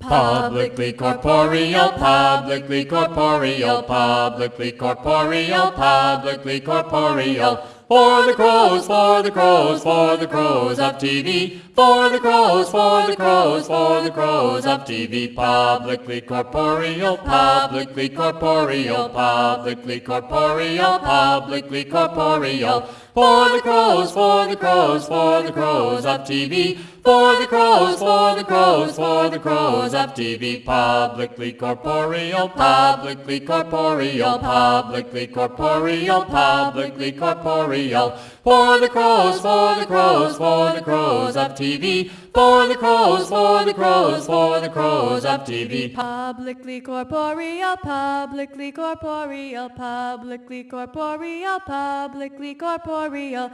Publicly corporeal, publicly corporeal, publicly corporeal, publicly corporeal. For the crows, for the crows, for the crows of TV. For the crows, for the crows, for the crows of TV. Publicly corporeal, publicly corporeal, publicly corporeal, publicly corporeal. For the crows, for the crows, for the crows of TV. For the crows, for the crows, for the crows of TV. Publicly corporeal, publicly corporeal, publicly corporeal, publicly corporeal. For the crows, for the crows, for the crows of TV. For the crows, for the crows, for the crows of TV. Publicly corporeal, publicly corporeal, publicly corporeal, publicly corporeal,